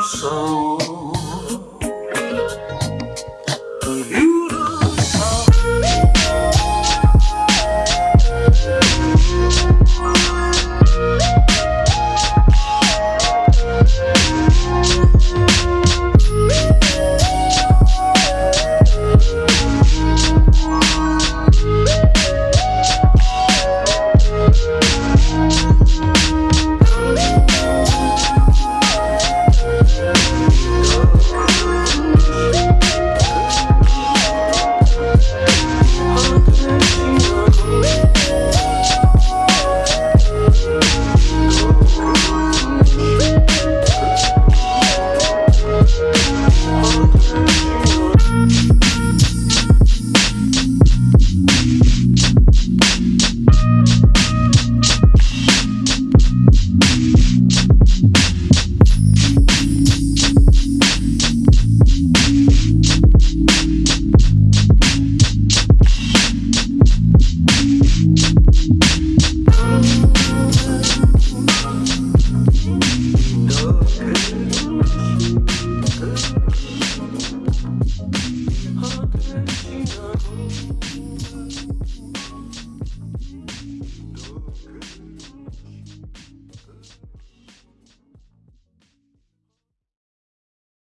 so Good.